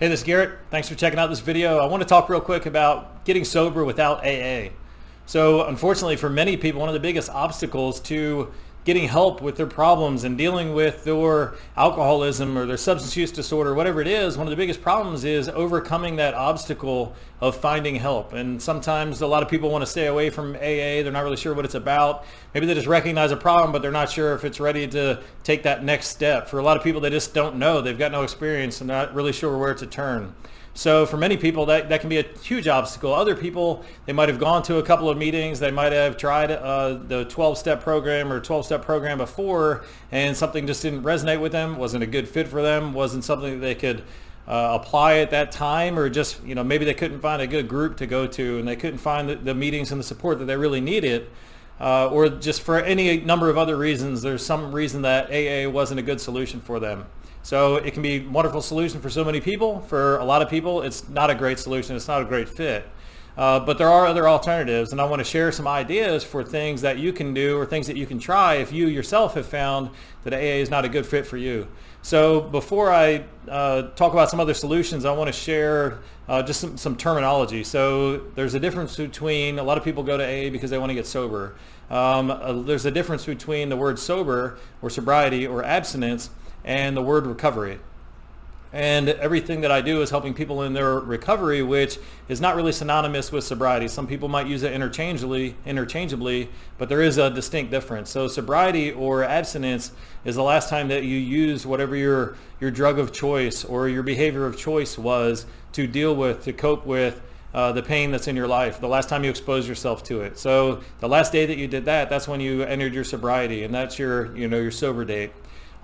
Hey, this is Garrett. Thanks for checking out this video. I want to talk real quick about getting sober without AA. So unfortunately for many people, one of the biggest obstacles to getting help with their problems and dealing with their alcoholism or their substance use disorder, whatever it is, one of the biggest problems is overcoming that obstacle of finding help. And sometimes a lot of people want to stay away from AA. They're not really sure what it's about. Maybe they just recognize a problem, but they're not sure if it's ready to take that next step. For a lot of people, they just don't know. They've got no experience and they're not really sure where to turn. So for many people, that, that can be a huge obstacle. Other people, they might have gone to a couple of meetings. They might have tried uh, the 12-step program or 12-step program before, and something just didn't resonate with them, wasn't a good fit for them, wasn't something that they could uh, apply at that time, or just, you know, maybe they couldn't find a good group to go to, and they couldn't find the, the meetings and the support that they really needed. Uh, or just for any number of other reasons, there's some reason that AA wasn't a good solution for them. So it can be a wonderful solution for so many people. For a lot of people, it's not a great solution. It's not a great fit. Uh, but there are other alternatives and I want to share some ideas for things that you can do or things that you can try if you yourself have found that AA is not a good fit for you. So before I uh, talk about some other solutions, I want to share uh, just some, some, terminology. So there's a difference between, a lot of people go to AA because they want to get sober. Um, uh, there's a difference between the word sober or sobriety or abstinence and the word recovery. And everything that I do is helping people in their recovery, which is not really synonymous with sobriety. Some people might use it interchangeably, interchangeably, but there is a distinct difference. So sobriety or abstinence is the last time that you use whatever your, your drug of choice or your behavior of choice was to deal with, to cope with uh, the pain that's in your life, the last time you exposed yourself to it. So the last day that you did that, that's when you entered your sobriety and that's your, you know, your sober date.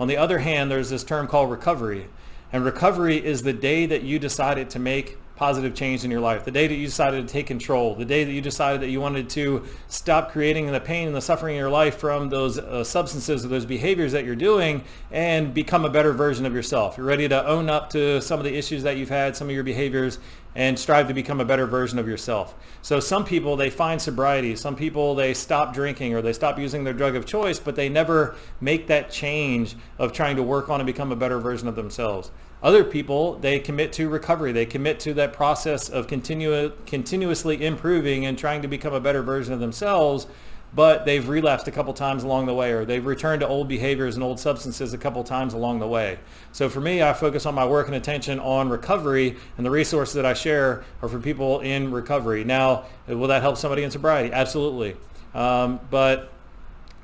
On the other hand, there's this term called recovery. And recovery is the day that you decided to make positive change in your life, the day that you decided to take control, the day that you decided that you wanted to stop creating the pain and the suffering in your life from those uh, substances or those behaviors that you're doing and become a better version of yourself. You're ready to own up to some of the issues that you've had, some of your behaviors, and strive to become a better version of yourself. So some people, they find sobriety. Some people, they stop drinking or they stop using their drug of choice, but they never make that change of trying to work on and become a better version of themselves. Other people, they commit to recovery. They commit to that process of continu continuously improving and trying to become a better version of themselves, but they've relapsed a couple times along the way or they've returned to old behaviors and old substances a couple times along the way. So for me, I focus on my work and attention on recovery and the resources that I share are for people in recovery. Now, will that help somebody in sobriety? Absolutely. Um, but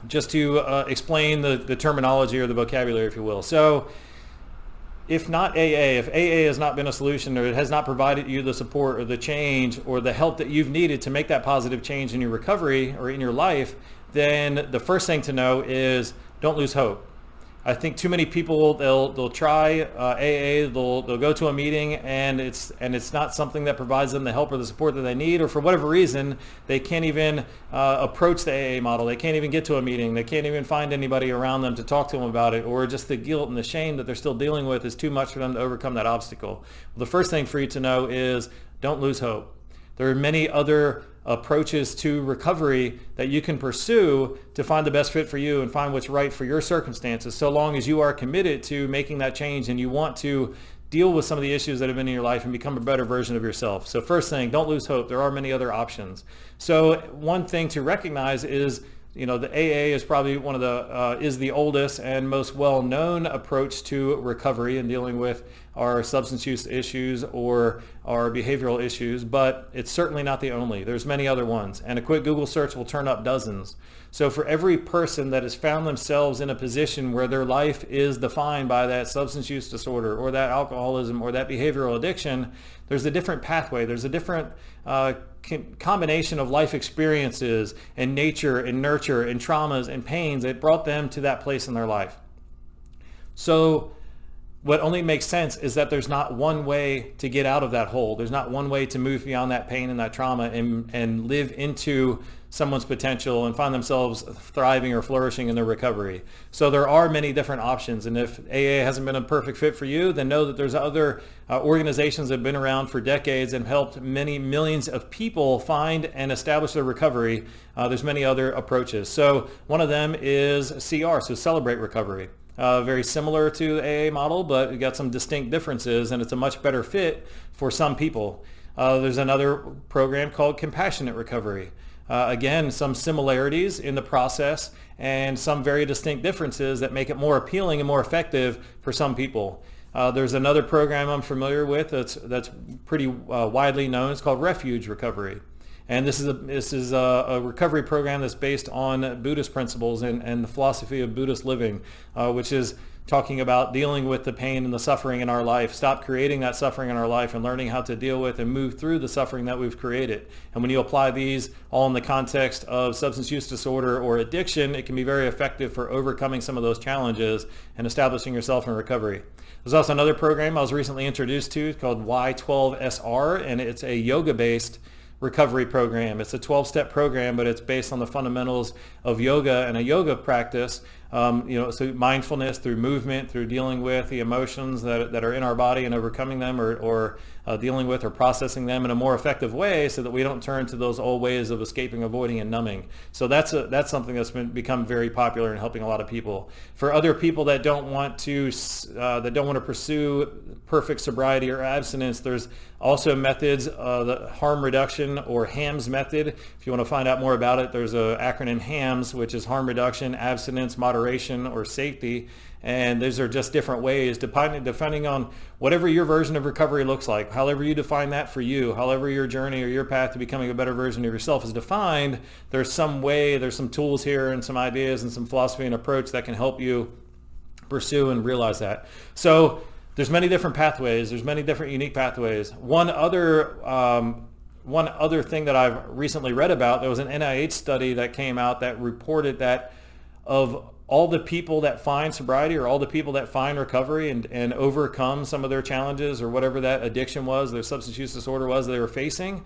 just to uh, explain the, the terminology or the vocabulary, if you will. So if not AA, if AA has not been a solution or it has not provided you the support or the change or the help that you've needed to make that positive change in your recovery or in your life, then the first thing to know is don't lose hope. I think too many people they'll they'll try uh, AA, they'll they'll go to a meeting and it's and it's not something that provides them the help or the support that they need, or for whatever reason they can't even uh, approach the AA model. They can't even get to a meeting. They can't even find anybody around them to talk to them about it, or just the guilt and the shame that they're still dealing with is too much for them to overcome that obstacle. Well, the first thing for you to know is don't lose hope. There are many other approaches to recovery that you can pursue to find the best fit for you and find what's right for your circumstances so long as you are committed to making that change and you want to deal with some of the issues that have been in your life and become a better version of yourself. So first thing, don't lose hope. There are many other options. So one thing to recognize is you know, the AA is probably one of the, uh, is the oldest and most well-known approach to recovery and dealing with our substance use issues or our behavioral issues, but it's certainly not the only. There's many other ones, and a quick Google search will turn up dozens. So for every person that has found themselves in a position where their life is defined by that substance use disorder or that alcoholism or that behavioral addiction, there's a different pathway. There's a different uh, combination of life experiences and nature and nurture and traumas and pains that brought them to that place in their life. So what only makes sense is that there's not one way to get out of that hole. There's not one way to move beyond that pain and that trauma and, and live into someone's potential and find themselves thriving or flourishing in their recovery. So there are many different options. And if AA hasn't been a perfect fit for you, then know that there's other uh, organizations that have been around for decades and helped many millions of people find and establish their recovery. Uh, there's many other approaches. So one of them is CR, so Celebrate Recovery. Uh, very similar to AA model, but it got some distinct differences and it's a much better fit for some people. Uh, there's another program called Compassionate Recovery. Uh, again, some similarities in the process and some very distinct differences that make it more appealing and more effective for some people. Uh, there's another program I'm familiar with that's, that's pretty uh, widely known. It's called Refuge Recovery. And this is a, this is a, a, recovery program that's based on Buddhist principles and, and the philosophy of Buddhist living, uh, which is talking about dealing with the pain and the suffering in our life, stop creating that suffering in our life and learning how to deal with and move through the suffering that we've created. And when you apply these all in the context of substance use disorder or addiction, it can be very effective for overcoming some of those challenges and establishing yourself in recovery. There's also another program I was recently introduced to called Y12SR, and it's a yoga-based recovery program. It's a 12-step program, but it's based on the fundamentals of yoga and a yoga practice. Um, you know, so mindfulness through movement, through dealing with the emotions that, that are in our body and overcoming them or, or uh, dealing with or processing them in a more effective way so that we don't turn to those old ways of escaping, avoiding, and numbing. So that's, a, that's something that's been become very popular in helping a lot of people. For other people that don't want to, uh, that don't want to pursue perfect sobriety or abstinence, there's also methods, uh, the harm reduction or HAMS method. If you want to find out more about it, there's an acronym HAMS, which is harm reduction, abstinence, moderation, or safety. And those are just different ways, depending, depending on whatever your version of recovery looks like, however you define that for you, however your journey or your path to becoming a better version of yourself is defined, there's some way, there's some tools here and some ideas and some philosophy and approach that can help you pursue and realize that. So there's many different pathways. There's many different unique pathways. One other um, one other thing that I've recently read about, there was an NIH study that came out that reported that of all the people that find sobriety or all the people that find recovery and, and overcome some of their challenges or whatever that addiction was, their substance use disorder was they were facing,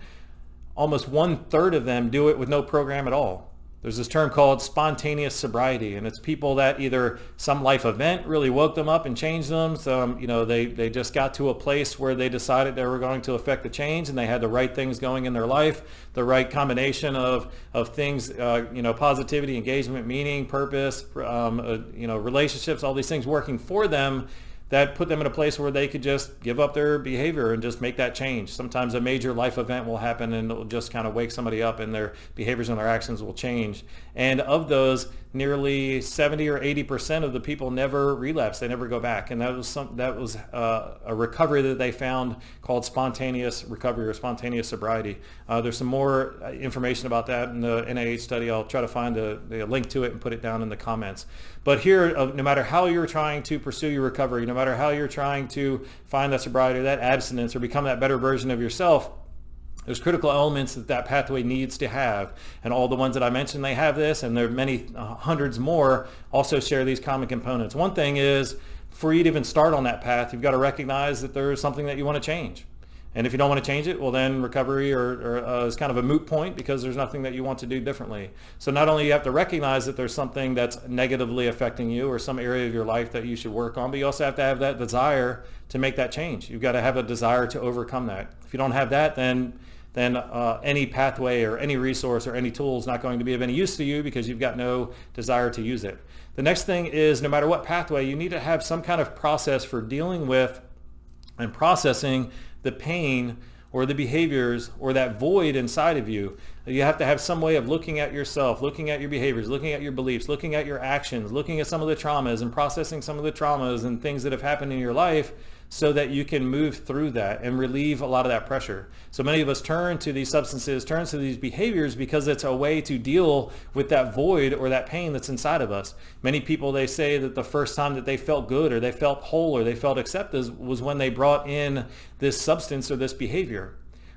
almost one third of them do it with no program at all. There's this term called spontaneous sobriety, and it's people that either some life event really woke them up and changed them. Some, you know, they, they just got to a place where they decided they were going to affect the change and they had the right things going in their life, the right combination of, of things, uh, you know, positivity, engagement, meaning, purpose, um, uh, you know, relationships, all these things working for them that put them in a place where they could just give up their behavior and just make that change. Sometimes a major life event will happen and it'll just kind of wake somebody up and their behaviors and their actions will change. And of those, nearly 70 or 80 percent of the people never relapse they never go back. And that was some that was uh, a recovery that they found called spontaneous recovery or spontaneous sobriety. Uh, there's some more uh, information about that in the NIH study. I'll try to find a, a link to it and put it down in the comments. But here uh, no matter how you're trying to pursue your recovery no matter how you're trying to find that sobriety or that abstinence or become that better version of yourself there's critical elements that that pathway needs to have. And all the ones that I mentioned, they have this, and there are many uh, hundreds more also share these common components. One thing is, for you to even start on that path, you've got to recognize that there's something that you want to change. And if you don't want to change it, well then recovery or, or uh, is kind of a moot point because there's nothing that you want to do differently. So not only you have to recognize that there's something that's negatively affecting you or some area of your life that you should work on, but you also have to have that desire to make that change. You've got to have a desire to overcome that. If you don't have that, then then uh, any pathway or any resource or any tool is not going to be of any use to you because you've got no desire to use it. The next thing is no matter what pathway, you need to have some kind of process for dealing with and processing the pain or the behaviors or that void inside of you. You have to have some way of looking at yourself, looking at your behaviors, looking at your beliefs, looking at your actions, looking at some of the traumas and processing some of the traumas and things that have happened in your life so that you can move through that and relieve a lot of that pressure. So many of us turn to these substances, turn to these behaviors because it's a way to deal with that void or that pain that's inside of us. Many people, they say that the first time that they felt good or they felt whole or they felt accepted was when they brought in this substance or this behavior.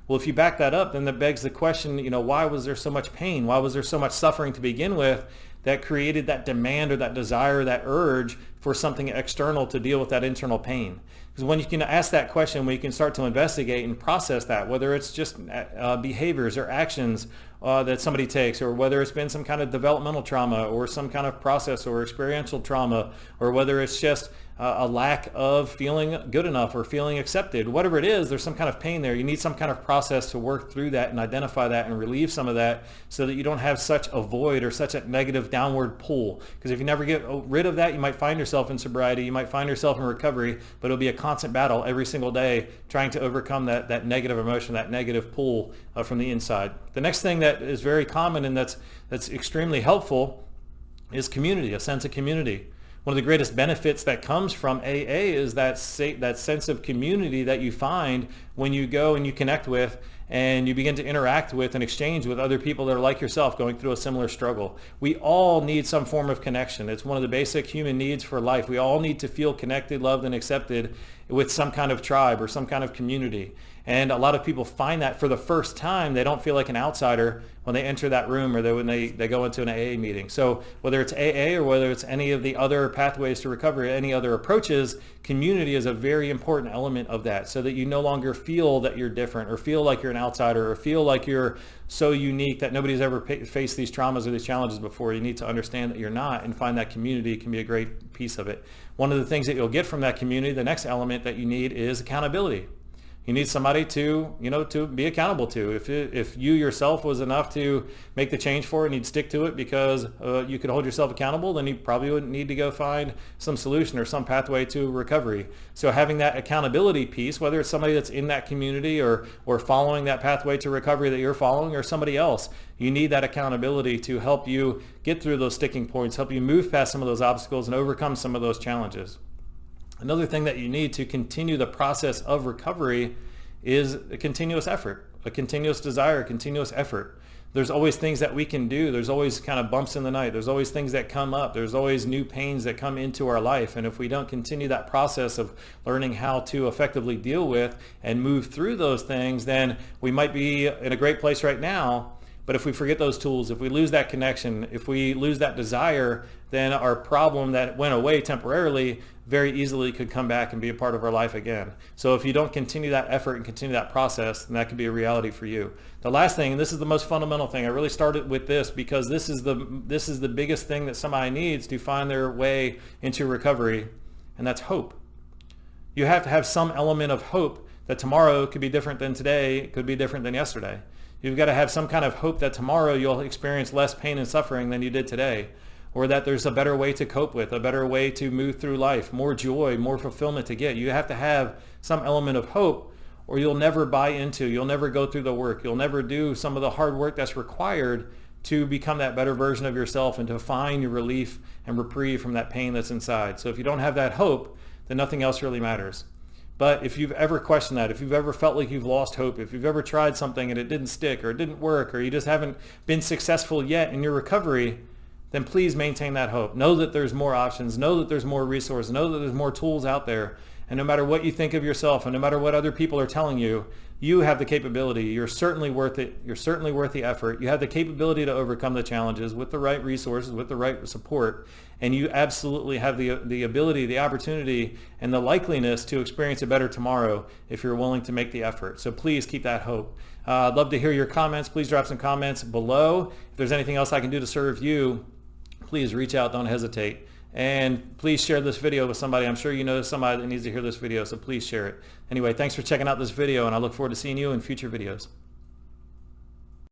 Well, if you back that up, then that begs the question, you know, why was there so much pain? Why was there so much suffering to begin with that created that demand or that desire, that urge for something external to deal with that internal pain? Because when you can ask that question, when you can start to investigate and process that, whether it's just uh, behaviors or actions uh, that somebody takes, or whether it's been some kind of developmental trauma or some kind of process or experiential trauma, or whether it's just uh, a lack of feeling good enough or feeling accepted, whatever it is, there's some kind of pain there. You need some kind of process to work through that and identify that and relieve some of that so that you don't have such a void or such a negative downward pull. Because if you never get rid of that, you might find yourself in sobriety, you might find yourself in recovery, but it'll be a constant battle every single day trying to overcome that, that negative emotion, that negative pull uh, from the inside. The next thing that is very common and that's, that's extremely helpful is community, a sense of community. One of the greatest benefits that comes from AA is that, that sense of community that you find when you go and you connect with and you begin to interact with and exchange with other people that are like yourself going through a similar struggle. We all need some form of connection. It's one of the basic human needs for life. We all need to feel connected, loved, and accepted with some kind of tribe or some kind of community. And a lot of people find that for the first time, they don't feel like an outsider when they enter that room or they, when they, they go into an AA meeting. So whether it's AA or whether it's any of the other pathways to recovery, any other approaches, community is a very important element of that so that you no longer feel that you're different or feel like you're an outsider or feel like you're so unique that nobody's ever faced these traumas or these challenges before. You need to understand that you're not and find that community can be a great piece of it. One of the things that you'll get from that community, the next element that you need is accountability you need somebody to you know to be accountable to. If it, if you yourself was enough to make the change for it and you'd stick to it because uh, you could hold yourself accountable then you probably wouldn't need to go find some solution or some pathway to recovery. So having that accountability piece whether it's somebody that's in that community or or following that pathway to recovery that you're following or somebody else you need that accountability to help you get through those sticking points help you move past some of those obstacles and overcome some of those challenges Another thing that you need to continue the process of recovery is a continuous effort, a continuous desire, a continuous effort. There's always things that we can do. There's always kind of bumps in the night. There's always things that come up. There's always new pains that come into our life. And if we don't continue that process of learning how to effectively deal with and move through those things, then we might be in a great place right now, but if we forget those tools, if we lose that connection, if we lose that desire, then our problem that went away temporarily very easily could come back and be a part of our life again. So if you don't continue that effort and continue that process, then that could be a reality for you. The last thing, and this is the most fundamental thing, I really started with this because this is the this is the biggest thing that somebody needs to find their way into recovery, and that's hope. You have to have some element of hope that tomorrow could be different than today, could be different than yesterday. You've got to have some kind of hope that tomorrow you'll experience less pain and suffering than you did today, or that there's a better way to cope with, a better way to move through life, more joy, more fulfillment to get. You have to have some element of hope or you'll never buy into, you'll never go through the work, you'll never do some of the hard work that's required to become that better version of yourself and to find your relief and reprieve from that pain that's inside. So if you don't have that hope, then nothing else really matters. But if you've ever questioned that, if you've ever felt like you've lost hope, if you've ever tried something and it didn't stick or it didn't work or you just haven't been successful yet in your recovery, then please maintain that hope. Know that there's more options. Know that there's more resources. Know that there's more tools out there. And no matter what you think of yourself and no matter what other people are telling you, you have the capability. You're certainly worth it. You're certainly worth the effort. You have the capability to overcome the challenges with the right resources, with the right support. And you absolutely have the, the ability, the opportunity, and the likeliness to experience a better tomorrow if you're willing to make the effort. So please keep that hope. Uh, I'd love to hear your comments. Please drop some comments below. If there's anything else I can do to serve you, please reach out. Don't hesitate. And please share this video with somebody. I'm sure you know somebody that needs to hear this video, so please share it. Anyway, thanks for checking out this video, and I look forward to seeing you in future videos.